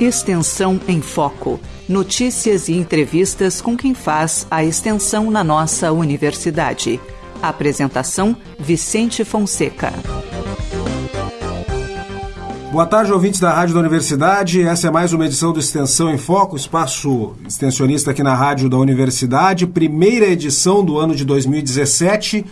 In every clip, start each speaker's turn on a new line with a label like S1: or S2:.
S1: Extensão em Foco. Notícias e entrevistas com quem faz a extensão na nossa universidade. Apresentação: Vicente Fonseca.
S2: Boa tarde, ouvintes da Rádio da Universidade. Essa é mais uma edição do Extensão em Foco, espaço extensionista aqui na Rádio da Universidade. Primeira edição do ano de 2017.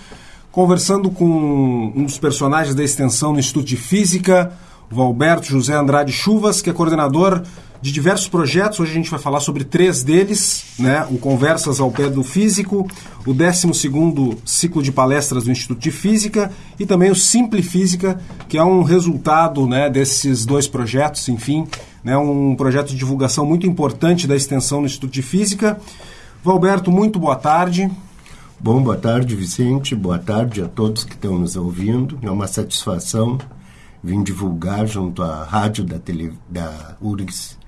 S2: Conversando com um dos personagens da extensão no Instituto de Física, Valberto José Andrade Chuvas, que é coordenador de diversos projetos. Hoje a gente vai falar sobre três deles, né? O Conversas ao Pé do Físico, o 12 ciclo de palestras do Instituto de Física e também o Simple Física, que é um resultado né, desses dois projetos, enfim, né, um projeto de divulgação muito importante da extensão no Instituto de Física. Valberto, muito boa tarde.
S3: Bom, boa tarde, Vicente. Boa tarde a todos que estão nos ouvindo. É uma satisfação vim divulgar junto à rádio da, tele, da URGS,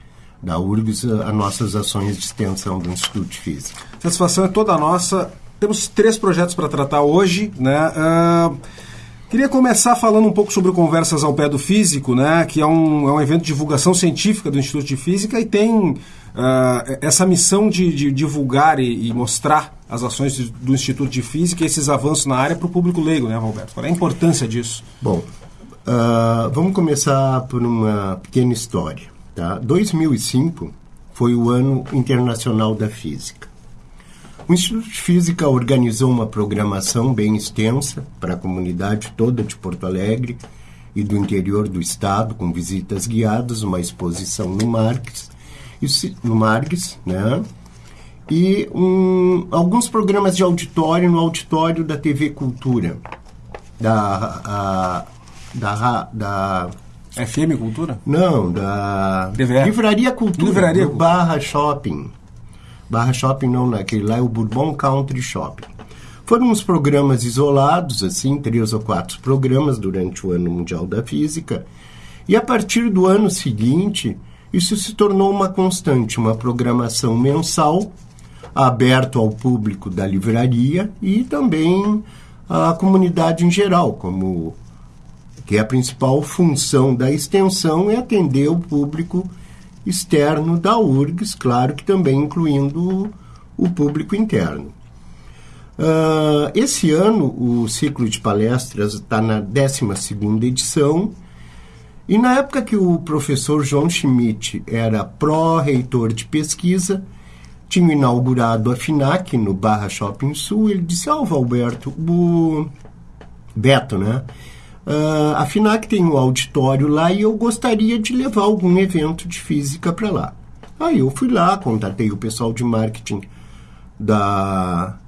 S3: da URGS as nossas ações de extensão do Instituto de Física.
S2: A satisfação é toda nossa. Temos três projetos para tratar hoje, né? Uh, queria começar falando um pouco sobre o Conversas ao Pé do Físico, né? Que é um, é um evento de divulgação científica do Instituto de Física e tem uh, essa missão de, de divulgar e, e, mostrar as ações do Instituto de Física e esses avanços na área para o público leigo, né, Roberto? Qual é a importância disso?
S3: Bom, Uh, vamos começar por uma pequena história. Tá? 2005 foi o ano internacional da física. O Instituto de Física organizou uma programação bem extensa para a comunidade toda de Porto Alegre e do interior do estado, com visitas guiadas, uma exposição no Marques, no Marques, né? E um, alguns programas de auditório no auditório da TV Cultura, da a, da, da
S2: FM Cultura?
S3: Não, da
S2: DVR.
S3: Livraria Cultura.
S2: Livraria
S3: do Barra Shopping. Barra Shopping não, naquele lá é o Bourbon Country Shopping. Foram uns programas isolados, assim, três ou quatro programas durante o Ano Mundial da Física. E a partir do ano seguinte, isso se tornou uma constante, uma programação mensal, aberto ao público da livraria e também à comunidade em geral, como que a principal função da extensão é atender o público externo da URGS, claro que também incluindo o público interno. Uh, esse ano, o ciclo de palestras está na 12 edição, e na época que o professor João Schmidt era pró-reitor de pesquisa, tinha inaugurado a FINAC no Barra Shopping Sul, ele disse, ó, oh, Valberto, o Beto, né? Uh, a FINAC tem um auditório lá e eu gostaria de levar algum evento de física para lá. Aí eu fui lá, contatei o pessoal de marketing da,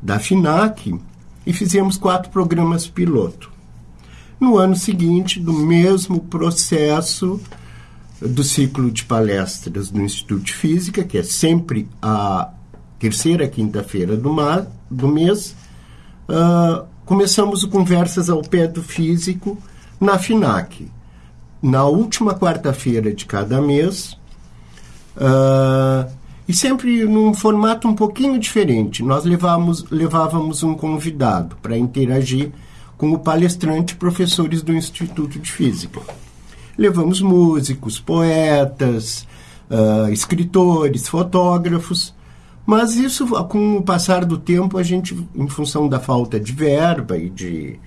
S3: da FINAC e fizemos quatro programas piloto. No ano seguinte, do mesmo processo do ciclo de palestras do Instituto de Física, que é sempre a terceira quinta-feira do, do mês, uh, começamos o Conversas ao Pé do Físico na FINAC. Na última quarta-feira de cada mês, uh, e sempre num formato um pouquinho diferente. Nós levávamos, levávamos um convidado para interagir com o palestrante professores do Instituto de Física. Levamos músicos, poetas, uh, escritores, fotógrafos mas isso, com o passar do tempo, a gente, em função da falta de verba e de.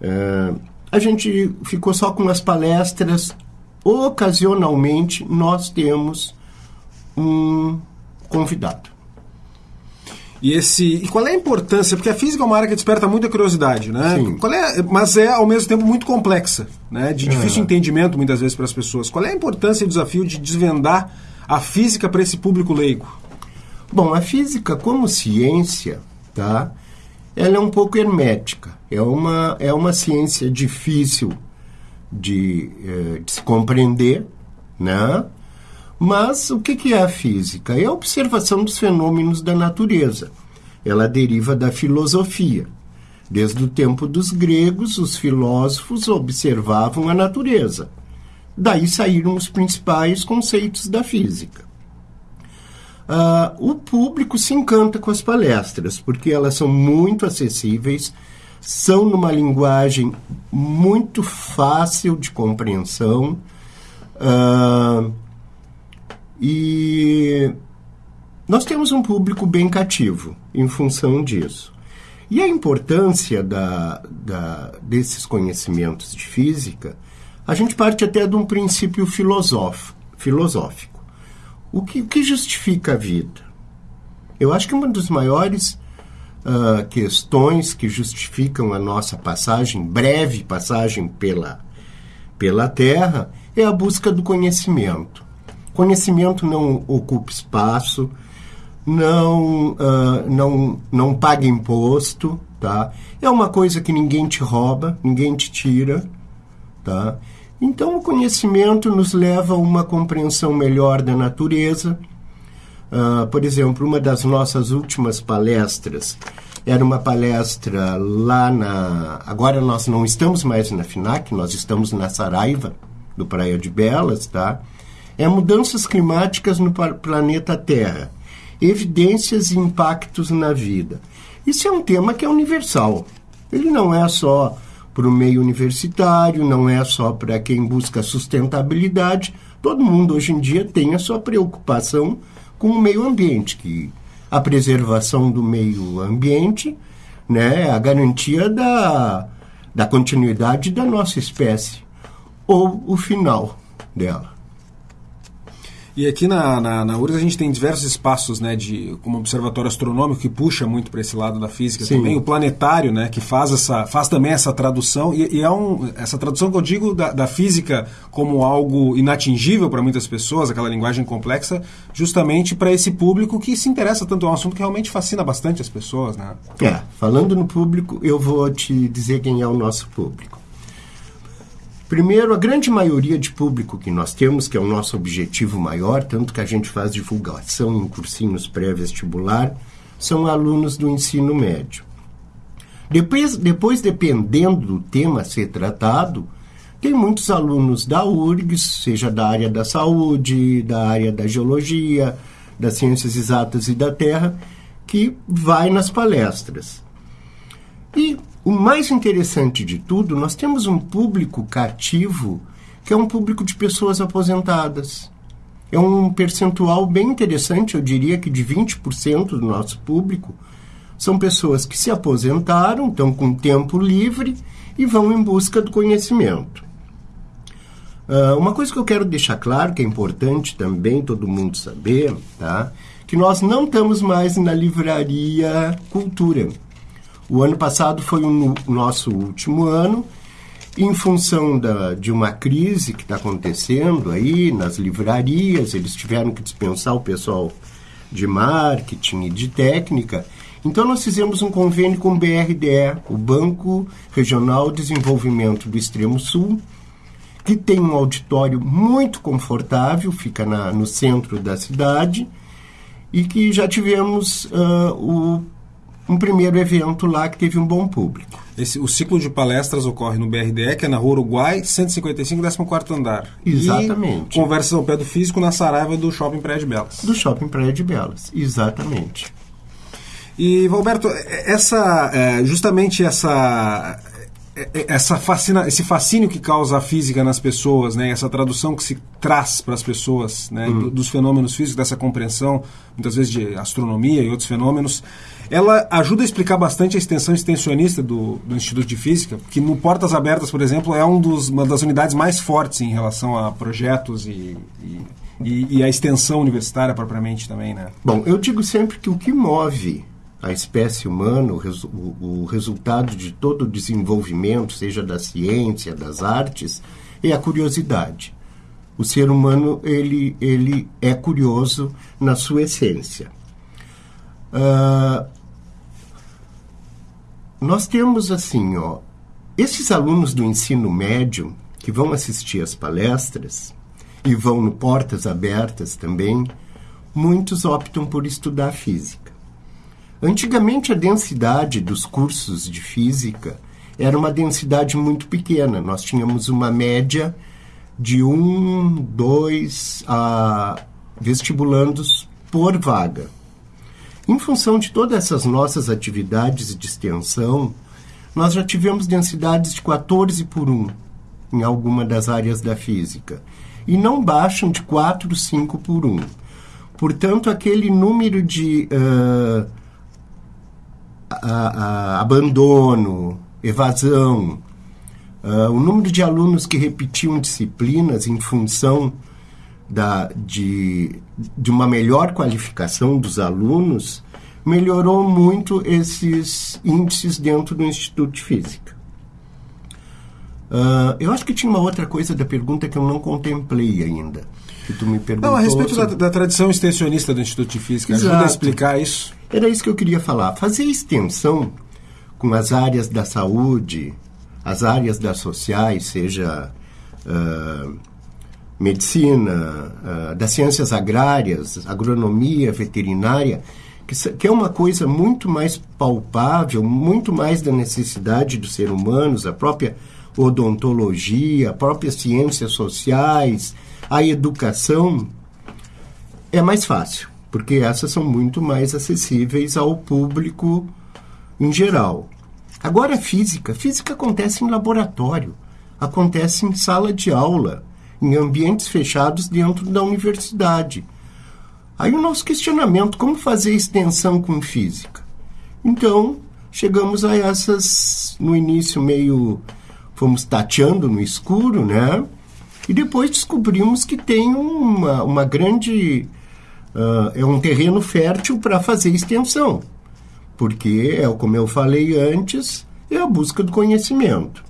S3: Uh, a gente ficou só com as palestras. Ocasionalmente, nós temos um convidado.
S2: E esse e qual é a importância? Porque a física é uma área que desperta muita curiosidade, né?
S3: Sim.
S2: Qual é, mas é ao mesmo tempo muito complexa, né? De difícil é. entendimento muitas vezes para as pessoas. Qual é a importância e o desafio de desvendar a física para esse público leigo?
S3: Bom, a física como ciência, tá? Ela é um pouco hermética. É uma, é uma ciência difícil de, eh, de se compreender, né? Mas o que, que é a física? É a observação dos fenômenos da natureza. Ela deriva da filosofia. Desde o tempo dos gregos, os filósofos observavam a natureza. Daí saíram os principais conceitos da física. Uh, o público se encanta com as palestras, porque elas são muito acessíveis, são numa linguagem muito fácil de compreensão. Uh, e nós temos um público bem cativo em função disso. E a importância da, da, desses conhecimentos de física, a gente parte até de um princípio filosófico. O que, o que justifica a vida? Eu acho que uma das maiores uh, questões que justificam a nossa passagem, breve passagem pela, pela Terra, é a busca do conhecimento. Conhecimento não ocupa espaço, não, uh, não, não paga imposto, tá? É uma coisa que ninguém te rouba, ninguém te tira, tá? Então, o conhecimento nos leva a uma compreensão melhor da natureza. Uh, por exemplo, uma das nossas últimas palestras era uma palestra lá na. Agora nós não estamos mais na FINAC, nós estamos na Saraiva, do Praia de Belas, tá? É mudanças climáticas no planeta Terra evidências e impactos na vida. Isso é um tema que é universal. Ele não é só para o meio universitário, não é só para quem busca sustentabilidade. Todo mundo hoje em dia tem a sua preocupação com o meio ambiente, que a preservação do meio ambiente né, é a garantia da, da continuidade da nossa espécie, ou o final dela.
S2: E aqui na, na, na URGS a gente tem diversos espaços, né, de como observatório astronômico que puxa muito para esse lado da física Sim. também, o planetário, né, que faz essa faz também essa tradução e, e é um essa tradução que eu digo da, da física como algo inatingível para muitas pessoas, aquela linguagem complexa, justamente para esse público que se interessa tanto é um assunto que realmente fascina bastante as pessoas, né?
S3: É, falando no público, eu vou te dizer quem é o nosso público. Primeiro, a grande maioria de público que nós temos, que é o nosso objetivo maior, tanto que a gente faz divulgação em cursinhos pré-vestibular, são alunos do ensino médio. Depois, depois, dependendo do tema a ser tratado, tem muitos alunos da URGS, seja da área da saúde, da área da geologia, das ciências exatas e da terra, que vai nas palestras. E o mais interessante de tudo, nós temos um público cativo que é um público de pessoas aposentadas. É um percentual bem interessante, eu diria que de 20% do nosso público são pessoas que se aposentaram, estão com tempo livre e vão em busca do conhecimento. Uh, uma coisa que eu quero deixar claro, que é importante também todo mundo saber, tá? que nós não estamos mais na livraria Cultura. O ano passado foi o nosso último ano, em função da, de uma crise que está acontecendo aí nas livrarias, eles tiveram que dispensar o pessoal de marketing e de técnica. Então, nós fizemos um convênio com o BRDE, o Banco Regional de Desenvolvimento do Extremo Sul, que tem um auditório muito confortável, fica na, no centro da cidade, e que já tivemos uh, o um primeiro evento lá que teve um bom público.
S2: Esse, o ciclo de palestras ocorre no BRDE, que é na Rua Uruguai, 155, 14 andar.
S3: Exatamente.
S2: E conversas ao pé do físico na Saraiva do Shopping Praia de Belas.
S3: Do Shopping Praia de Belas, exatamente.
S2: E, Valberto, essa, é, justamente essa, essa fascina, esse fascínio que causa a física nas pessoas, né, essa tradução que se traz para as pessoas né, uhum. dos fenômenos físicos, dessa compreensão, muitas vezes de astronomia e outros fenômenos, ela ajuda a explicar bastante a extensão extensionista do, do Instituto de Física, que no Portas Abertas, por exemplo, é um dos, uma das unidades mais fortes em relação a projetos e, e, e, e a extensão universitária propriamente também. Né?
S3: Bom, eu digo sempre que o que move a espécie humana, o, resu o, resultado de todo o desenvolvimento, seja da ciência, das artes, é a curiosidade. O ser humano ele, ele é curioso na sua essência. Uh, nós temos assim, ó, esses alunos do ensino médio que vão assistir às palestras e vão no portas abertas também, muitos optam por estudar física. Antigamente a densidade dos cursos de física era uma densidade muito pequena. Nós tínhamos uma média de um, dois vestibulandos por vaga. Em função de todas essas nossas atividades de extensão, nós já tivemos densidades de 14 por 1 em alguma das áreas da física. e não baixam de 4, 5 por 1. Portanto, aquele número de uh, a, abandono, evasão, uh, o número de alunos que repetiam disciplinas em função da, de, de uma melhor qualificação dos alunos melhorou muito esses índices dentro do Instituto de Física. Uh, eu acho que tinha uma outra coisa da pergunta que eu não contemplei ainda. Que tu me perguntou.
S2: Não, a respeito da, da, tradição extensionista do Instituto de Física. Exato. Ajuda a explicar isso.
S3: Era isso que eu queria falar. Fazer extensão com as áreas da saúde, as áreas das sociais, seja uh, medicina, uh, das ciências agrárias, agronomia, veterinária, que, que, é uma coisa muito mais palpável, muito mais da necessidade dos seres humanos, a própria odontologia, a própria ciências sociais, a educação, é mais fácil, porque essas são muito mais acessíveis ao público em geral. Agora, física. Física acontece em laboratório, acontece em sala de aula, em ambientes fechados dentro da universidade. Aí o nosso questionamento, como fazer extensão com física? Então, chegamos a essas, no início meio, fomos tateando no escuro, né? E depois descobrimos que tem uma, uma grande, uh, é um terreno fértil para fazer extensão porque, é como eu falei antes, é a busca do conhecimento.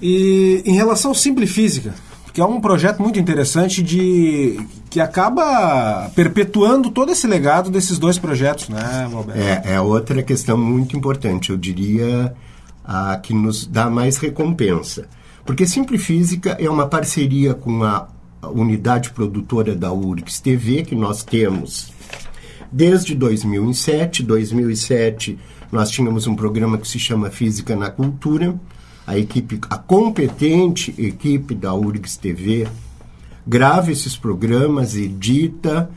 S2: E em relação ao Simplifísica, que é um projeto muito interessante de que acaba perpetuando todo esse legado desses dois projetos, né,
S3: Roberto? É, é outra questão muito importante, eu diria, a que nos dá mais recompensa. Porque Simplifísica é uma parceria com a unidade produtora da URGS TV, que nós temos desde 2007. 2007 nós tínhamos um programa que se chama Física na Cultura. A equipe, a competente equipe da URGS TV grava esses programas, edita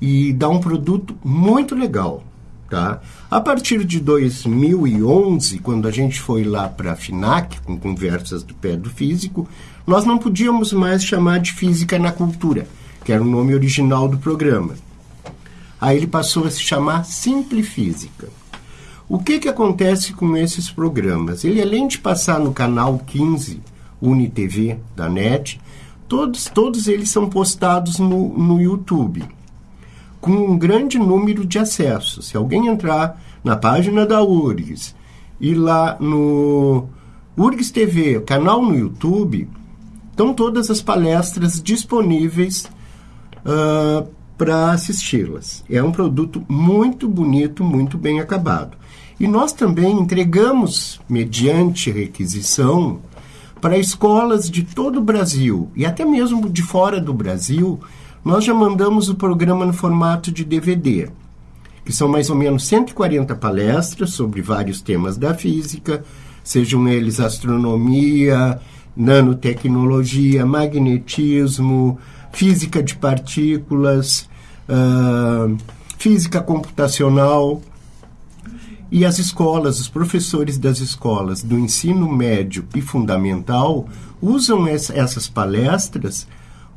S3: e dá um produto muito legal, tá? A partir de 2011, quando a gente foi lá para a FINAC com conversas do pé do físico, nós não podíamos mais chamar de Física na Cultura, que era o nome original do programa. Aí ele passou a se chamar Simplifísica. O que, que acontece com esses programas? Ele, além de passar no canal 15, UniTV da NET, todos, todos eles são postados no, no YouTube, com um grande número de acessos. Se alguém entrar na página da URGS e lá no URGS TV, canal no YouTube, estão todas as palestras disponíveis uh, para assisti-las. É um produto muito bonito, muito bem acabado. E nós também entregamos, mediante requisição, para escolas de todo o Brasil e até mesmo de fora do Brasil, nós já mandamos o programa no formato de DVD, que são mais ou menos 140 palestras sobre vários temas da física, sejam eles astronomia, nanotecnologia, magnetismo, física de partículas, uh, física computacional. E as escolas, os professores das escolas do ensino médio e fundamental usam essa, essas palestras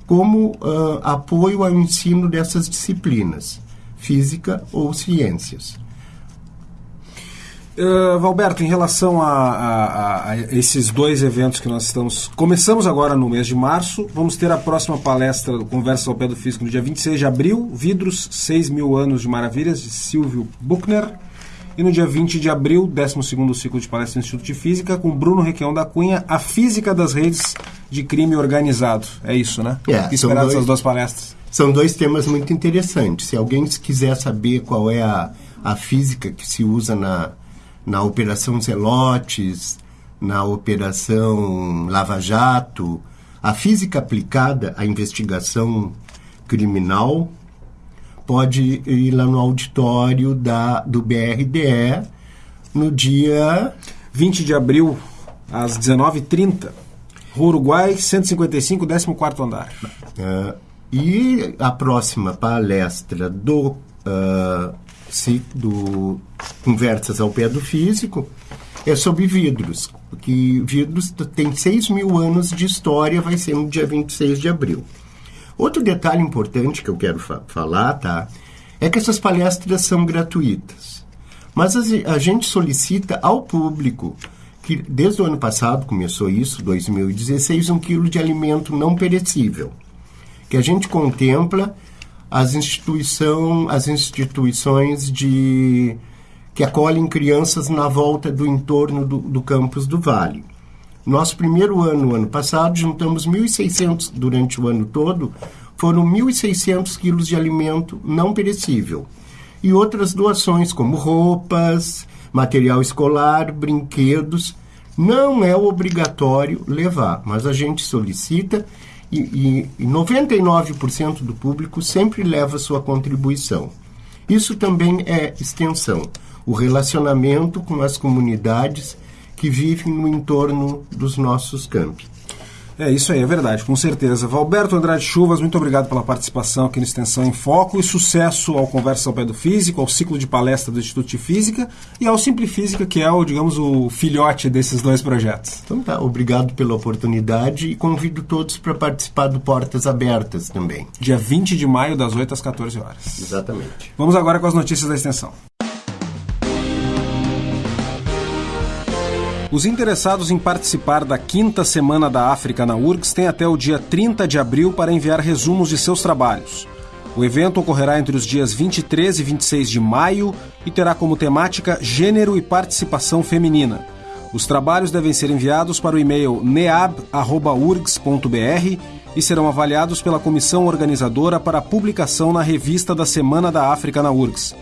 S3: como uh, apoio ao ensino dessas disciplinas, física ou ciências.
S2: Uh, Valberto, em relação a, a, a, esses dois eventos que nós estamos. Começamos agora no mês de março. Vamos ter a próxima palestra do Conversa ao Pé do Físico no dia 26 de abril. Vidros, 6 mil anos de maravilhas, de Silvio Buchner. E no dia 20 de abril, 12 ciclo de palestra do Instituto de Física, com Bruno Requião da Cunha, A Física das Redes de Crime Organizado. É isso, né?
S3: É,
S2: Esperar dois, essas duas palestras.
S3: São dois temas muito interessantes. Se alguém quiser saber qual é a, a física que se usa na na Operação Zelotes, na Operação Lava Jato, a física aplicada à investigação criminal, pode ir lá no auditório da, do BRDE no dia
S2: 20 de abril, às 19h30. Rua Uruguai, 155, 14 andar.
S3: Uh, e a próxima palestra do uh, do Conversas ao Pé do Físico é sobre vidros. que Vidros tem 6 mil anos de história, vai ser no dia 26 de abril. Outro detalhe importante que eu quero fa falar, tá? É que essas palestras são gratuitas. Mas a gente solicita ao público que desde o ano passado começou isso, 2016, um quilo de alimento não perecível, que a gente contempla as, instituição, as instituições de que acolhem crianças na volta do entorno do, do campus do Vale. Nosso primeiro ano, ano passado, juntamos 1.600 durante o ano todo, foram 1.600 quilos de alimento não perecível. E outras doações, como roupas, material escolar, brinquedos. Não é obrigatório levar, mas a gente solicita e, e 99% do público sempre leva sua contribuição. Isso também é extensão, o relacionamento com as comunidades que vivem no entorno dos nossos campi.
S2: É isso aí, é verdade, com certeza. Valberto Andrade Chuvas, muito obrigado pela participação aqui no Extensão em Foco e sucesso ao Conversa ao Pé do Físico, ao ciclo de palestra do Instituto de Física e ao Simplifísica, que é o, digamos, o filhote desses dois projetos.
S3: Então tá, obrigado pela oportunidade e convido todos para participar do Portas Abertas também.
S2: Dia 20 de maio, das 8 às 14 horas.
S3: Exatamente.
S2: Vamos agora com as notícias da extensão. Os interessados em participar da quinta Semana da África na URGS têm até o dia 30 de abril para enviar resumos de seus trabalhos. O evento ocorrerá entre os dias 23 e 26 de maio e terá como temática Gênero e Participação Feminina. Os trabalhos devem ser enviados para o e-mail neab.urgs.br e serão avaliados pela comissão organizadora para publicação na revista da Semana da África na URGS.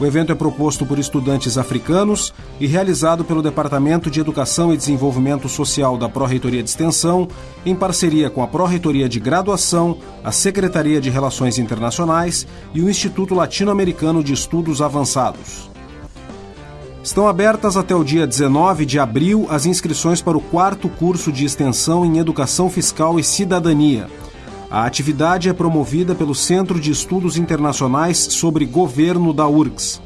S2: O evento é proposto por estudantes africanos e realizado pelo Departamento de Educação e Desenvolvimento Social da Pró-Reitoria de Extensão, em parceria com a Pró-Reitoria de Graduação, a Secretaria de Relações Internacionais e o Instituto Latino-Americano de Estudos Avançados. Estão abertas até o dia 19 de abril as inscrições para o quarto curso de extensão em Educação Fiscal e Cidadania a atividade é promovida pelo Centro de Estudos Internacionais sobre Governo da URGS.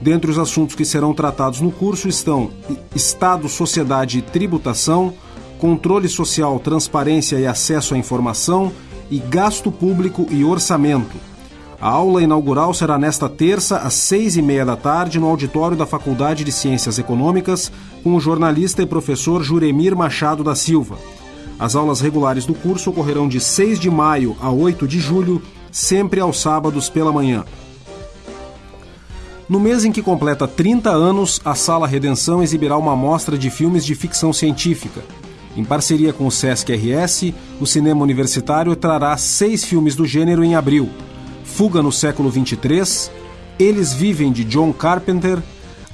S2: Dentre os assuntos que serão tratados no curso estão Estado, Sociedade e Tributação, Controle Social, Transparência e Acesso à Informação e Gasto Público e Orçamento. A aula inaugural será nesta terça, às seis e meia da tarde, no auditório da Faculdade de Ciências Econômicas, com o jornalista e professor Juremir Machado da Silva. As aulas regulares do curso ocorrerão de 6 de maio a 8 de julho, sempre aos sábados pela manhã. No mês em que completa 30 anos, a Sala Redenção exibirá uma mostra de filmes de ficção científica. Em parceria com o Sesc RS, o cinema universitário trará seis filmes do gênero em abril: Fuga no século 23, Eles Vivem de John Carpenter,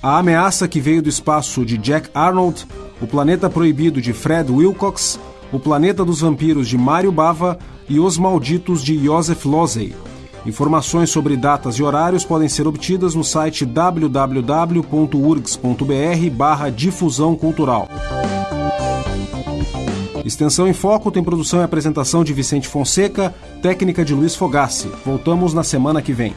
S2: A Ameaça que Veio do Espaço de Jack Arnold, O Planeta Proibido de Fred Wilcox o Planeta dos Vampiros de Mário Bava e Os Malditos de Joseph Losey. Informações sobre datas e horários podem ser obtidas no site www.urgs.br barra difusão cultural. Extensão em Foco tem produção e apresentação de Vicente Fonseca, técnica de Luiz Fogassi. Voltamos na semana que vem.